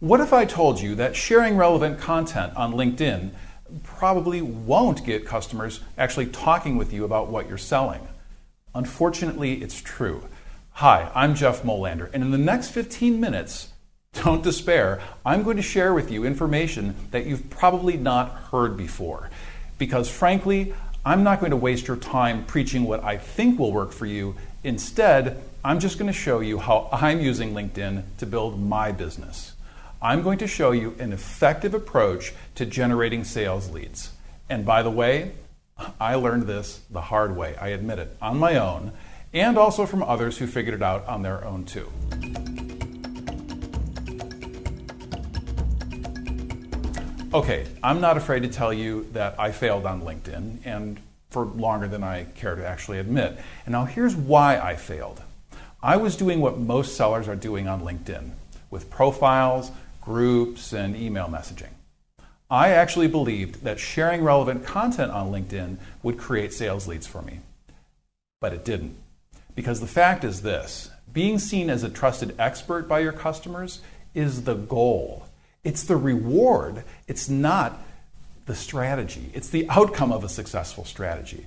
What if I told you that sharing relevant content on LinkedIn probably won't get customers actually talking with you about what you're selling? Unfortunately, it's true. Hi, I'm Jeff Molander, and in the next 15 minutes, don't despair, I'm going to share with you information that you've probably not heard before. Because frankly, I'm not going to waste your time preaching what I think will work for you. Instead, I'm just going to show you how I'm using LinkedIn to build my business. I'm going to show you an effective approach to generating sales leads. And by the way, I learned this the hard way, I admit it, on my own, and also from others who figured it out on their own too. Okay, I'm not afraid to tell you that I failed on LinkedIn and for longer than I care to actually admit. And now here's why I failed. I was doing what most sellers are doing on LinkedIn with profiles, groups, and email messaging. I actually believed that sharing relevant content on LinkedIn would create sales leads for me. But it didn't. Because the fact is this being seen as a trusted expert by your customers is the goal. It's the reward. It's not the strategy. It's the outcome of a successful strategy.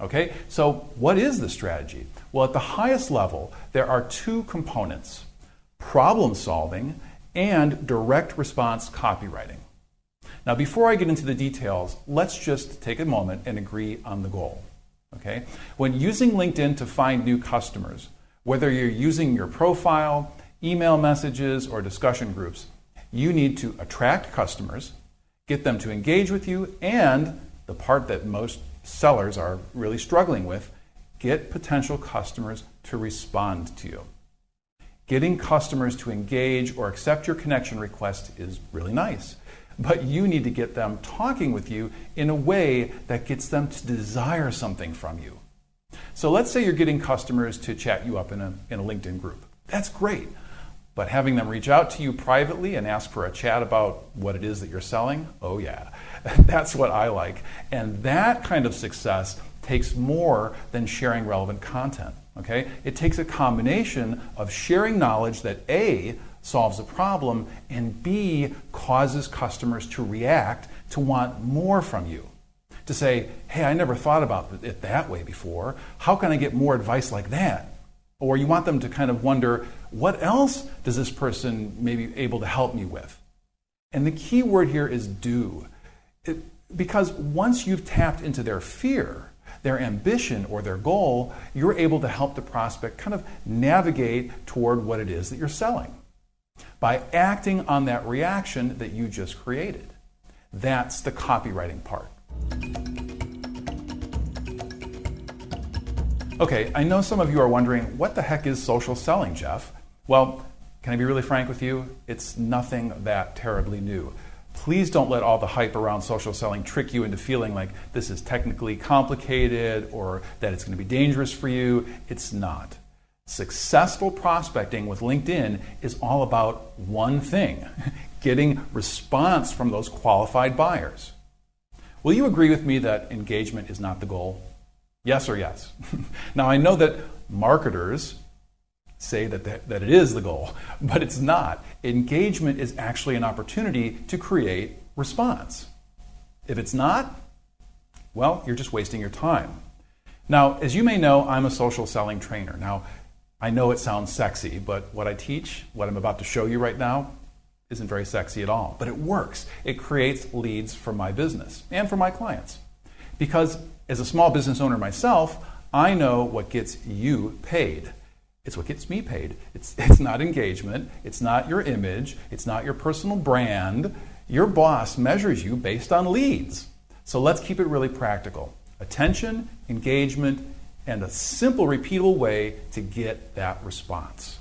Okay, so what is the strategy? Well, at the highest level, there are two components problem solving and direct response copywriting. Now, before I get into the details, let's just take a moment and agree on the goal. Okay? When using LinkedIn to find new customers, whether you're using your profile, email messages, or discussion groups, you need to attract customers, get them to engage with you, and the part that most sellers are really struggling with, get potential customers to respond to you. Getting customers to engage or accept your connection request is really nice, but you need to get them talking with you in a way that gets them to desire something from you. So let's say you're getting customers to chat you up in a, in a LinkedIn group. That's great. But having them reach out to you privately and ask for a chat about what it is that you're selling, oh yeah, that's what I like. And that kind of success takes more than sharing relevant content. Okay? It takes a combination of sharing knowledge that A solves a problem and B causes customers to react to want more from you. To say, hey, I never thought about it that way before. How can I get more advice like that? Or you want them to kind of wonder, what else does this person maybe able to help me with? And the key word here is do. It, because once you've tapped into their fear, their ambition, or their goal, you're able to help the prospect kind of navigate toward what it is that you're selling by acting on that reaction that you just created. That's the copywriting part. Okay, I know some of you are wondering, what the heck is social selling, Jeff? Well, can I be really frank with you? It's nothing that terribly new. Please don't let all the hype around social selling trick you into feeling like this is technically complicated or that it's going to be dangerous for you. It's not. Successful prospecting with LinkedIn is all about one thing getting response from those qualified buyers. Will you agree with me that engagement is not the goal? Yes or yes? now, I know that marketers say that, that, that it is the goal, but it's not. Engagement is actually an opportunity to create response. If it's not, well, you're just wasting your time. Now, as you may know, I'm a social selling trainer. Now, I know it sounds sexy, but what I teach, what I'm about to show you right now, isn't very sexy at all. But it works. It creates leads for my business and for my clients. Because as a small business owner myself, I know what gets you paid. It's what gets me paid. It's, it's not engagement. It's not your image. It's not your personal brand. Your boss measures you based on leads. So let's keep it really practical attention, engagement, and a simple, repeatable way to get that response.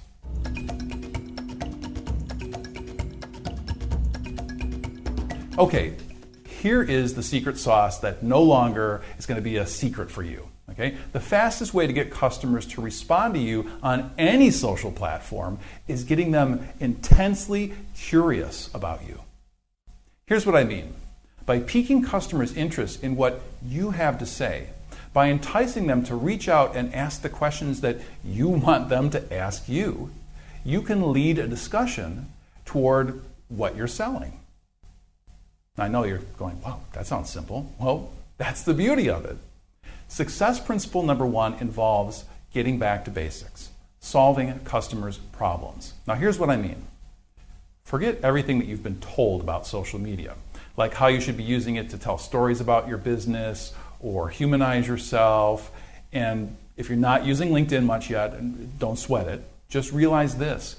Okay, here is the secret sauce that no longer is going to be a secret for you. Okay? The fastest way to get customers to respond to you on any social platform is getting them intensely curious about you. Here's what I mean. By piquing customers' interest in what you have to say, by enticing them to reach out and ask the questions that you want them to ask you, you can lead a discussion toward what you're selling. I know you're going, wow, that sounds simple. Well, that's the beauty of it. Success principle number one involves getting back to basics, solving customers' problems. Now, here's what I mean forget everything that you've been told about social media, like how you should be using it to tell stories about your business or humanize yourself. And if you're not using LinkedIn much yet, don't sweat it. Just realize this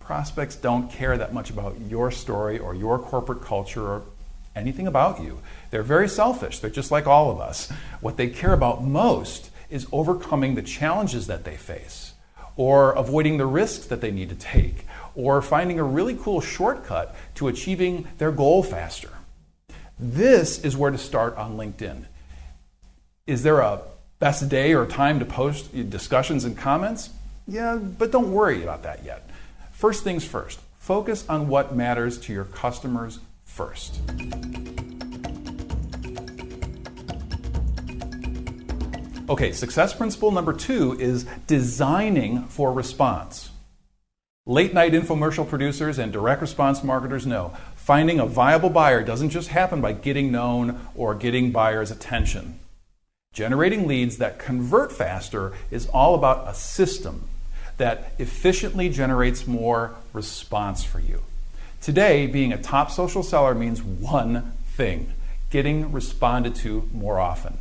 prospects don't care that much about your story or your corporate culture or anything about you. They're very selfish. They're just like all of us. What they care about most is overcoming the challenges that they face, or avoiding the risks that they need to take, or finding a really cool shortcut to achieving their goal faster. This is where to start on LinkedIn. Is there a best day or time to post discussions and comments? Yeah, but don't worry about that yet. First things first, focus on what matters to your customers first. Okay, success principle number two is designing for response. Late night infomercial producers and direct response marketers know finding a viable buyer doesn't just happen by getting known or getting buyers' attention. Generating leads that convert faster is all about a system that efficiently generates more response for you. Today, being a top social seller means one thing getting responded to more often.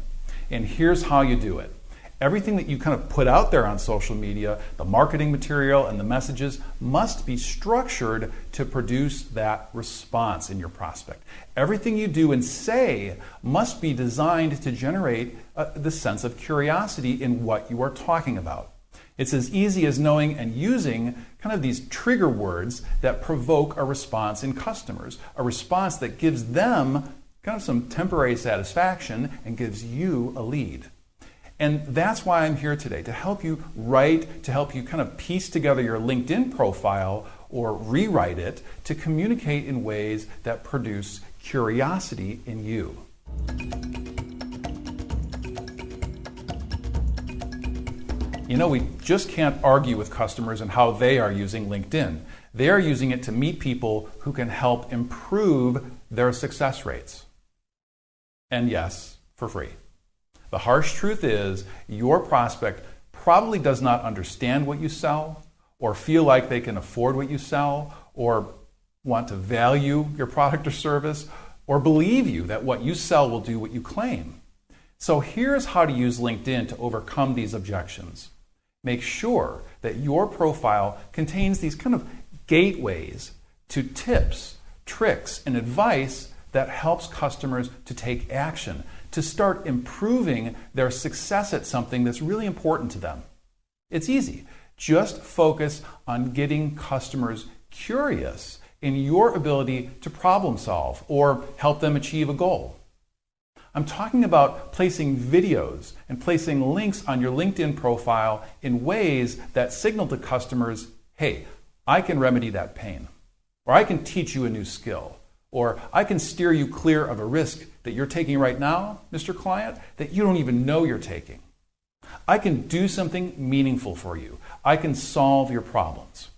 And here's how you do it. Everything that you kind of put out there on social media, the marketing material and the messages, must be structured to produce that response in your prospect. Everything you do and say must be designed to generate uh, the sense of curiosity in what you are talking about. It's as easy as knowing and using kind of these trigger words that provoke a response in customers, a response that gives them kind of some temporary satisfaction and gives you a lead. And that's why I'm here today to help you write, to help you kind of piece together your LinkedIn profile or rewrite it to communicate in ways that produce curiosity in you. You know, we just can't argue with customers and how they are using LinkedIn. They are using it to meet people who can help improve their success rates. And yes, for free. The harsh truth is, your prospect probably does not understand what you sell, or feel like they can afford what you sell, or want to value your product or service, or believe you that what you sell will do what you claim. So here's how to use LinkedIn to overcome these objections make sure that your profile contains these kind of gateways to tips, tricks, and advice that helps customers to take action, to start improving their success at something that's really important to them. It's easy. Just focus on getting customers curious in your ability to problem solve or help them achieve a goal. I'm talking about placing videos and placing links on your LinkedIn profile in ways that signal to customers hey, I can remedy that pain, or I can teach you a new skill, or I can steer you clear of a risk that you're taking right now, Mr. Client, that you don't even know you're taking. I can do something meaningful for you. I can solve your problems.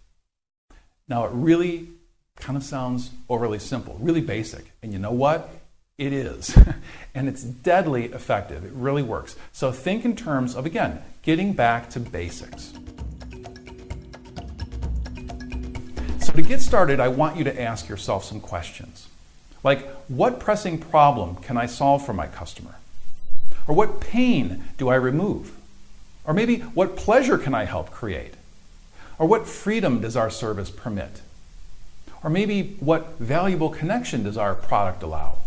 Now, it really kind of sounds overly simple, really basic. And you know what? It is. and it's deadly effective. It really works. So think in terms of, again, getting back to basics. So to get started, I want you to ask yourself some questions. Like, what pressing problem can I solve for my customer? Or what pain do I remove? Or maybe what pleasure can I help create? Or what freedom does our service permit? Or maybe what valuable connection does our product allow?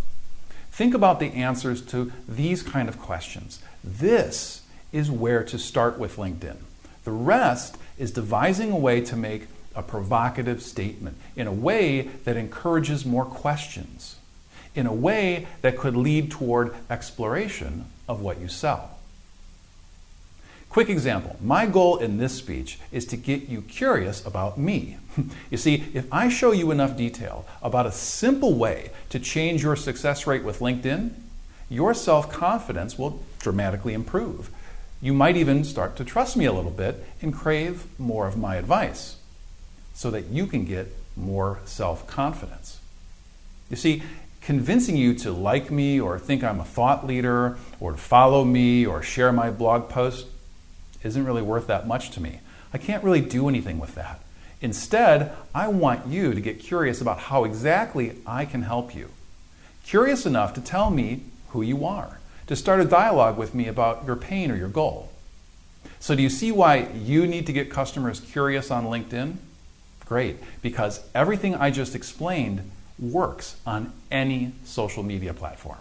Think about the answers to these kind of questions. This is where to start with LinkedIn. The rest is devising a way to make a provocative statement in a way that encourages more questions, in a way that could lead toward exploration of what you sell. Quick example my goal in this speech is to get you curious about me. you see, if I show you enough detail about a simple way to change your success rate with LinkedIn, your self confidence will dramatically improve. You might even start to trust me a little bit and crave more of my advice so that you can get more self confidence. You see, convincing you to like me or think I'm a thought leader or to follow me or share my blog post isn't really worth that much to me. I can't really do anything with that. Instead, I want you to get curious about how exactly I can help you. Curious enough to tell me who you are, to start a dialogue with me about your pain or your goal. So, do you see why you need to get customers curious on LinkedIn? Great, because everything I just explained works on any social media platform.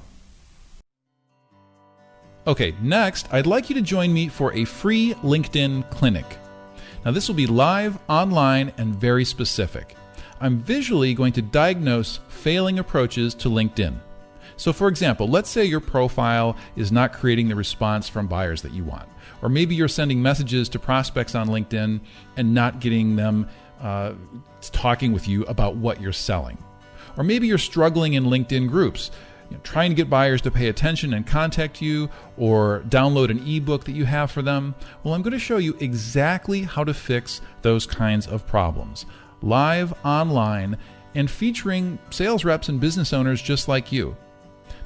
Okay, next, I'd like you to join me for a free LinkedIn clinic. Now, this will be live, online, and very specific. I'm visually going to diagnose failing approaches to LinkedIn. So, for example, let's say your profile is not creating the response from buyers that you want. Or maybe you're sending messages to prospects on LinkedIn and not getting them uh, talking with you about what you're selling. Or maybe you're struggling in LinkedIn groups, you know, trying to get buyers to pay attention and contact you or download an ebook that you have for them. Well, I'm going to show you exactly how to fix those kinds of problems live, online, and featuring sales reps and business owners just like you.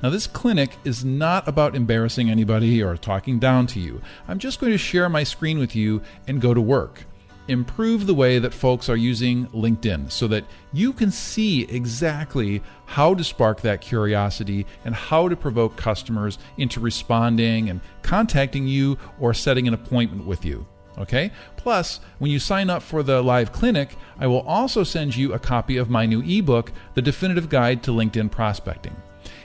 Now, this clinic is not about embarrassing anybody or talking down to you. I'm just going to share my screen with you and go to work improve the way that folks are using LinkedIn so that you can see exactly how to spark that curiosity and how to provoke customers into responding and contacting you or setting an appointment with you. Okay? Plus, when you sign up for the live clinic, I will also send you a copy of my new ebook, The Definitive Guide to LinkedIn Prospecting.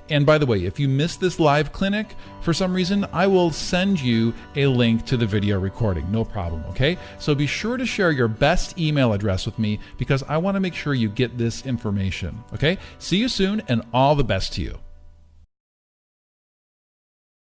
And by the way, if you missed this live clinic for some reason, I will send you a link to the video recording. No problem, okay? So be sure to share your best email address with me because I want to make sure you get this information, okay? See you soon and all the best to you.